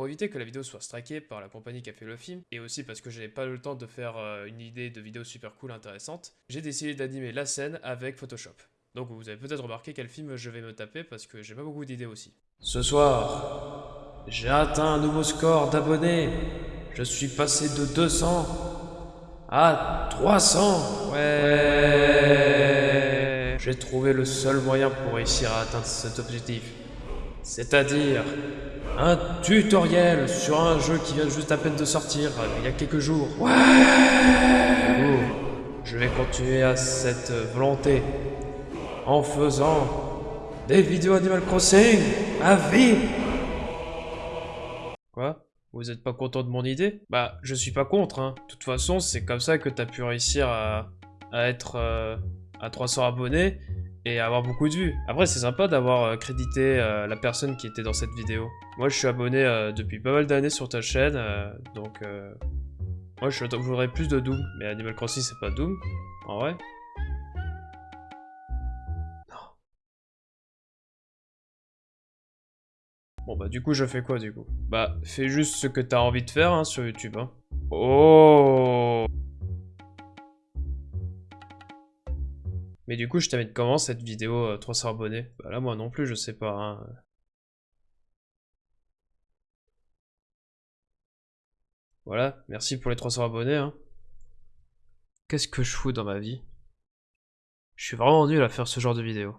Pour éviter que la vidéo soit strikée par la compagnie qui a fait le film, et aussi parce que j'avais pas le temps de faire euh, une idée de vidéo super cool intéressante, j'ai décidé d'animer la scène avec Photoshop. Donc vous avez peut-être remarqué quel film je vais me taper parce que j'ai pas beaucoup d'idées aussi. Ce soir, j'ai atteint un nouveau score d'abonnés. Je suis passé de 200 à 300. Ouais. J'ai trouvé le seul moyen pour réussir à atteindre cet objectif. C'est-à-dire un tutoriel sur un jeu qui vient juste à peine de sortir euh, il y a quelques jours. Ouais Je vais continuer à cette volonté en faisant des vidéos Animal Crossing à vie. Quoi? Vous êtes pas content de mon idée? Bah, je suis pas contre, hein. De toute façon, c'est comme ça que t'as pu réussir à, être euh, à 300 abonnés et avoir beaucoup de vues. Après, c'est sympa d'avoir euh, crédité euh, la personne qui était dans cette vidéo. Moi, je suis abonné euh, depuis pas mal d'années sur ta chaîne, donc... moi, je voudrais plus de Doom. Mais Animal Crossing, c'est pas Doom, en vrai. Non. Bon, bah, du coup, je fais quoi, du coup? Bah, fais juste ce que t'as envie de faire, hein, sur YouTube, hein. Oh Mais du coup, je t'amène comment cette vidéo 300 euh, abonnés Bah là, moi non plus, je sais pas. Hein. Voilà, merci pour les 300 abonnés. Hein. Qu'est-ce que je fous dans ma vie? Je suis vraiment nul à faire ce genre de vidéo.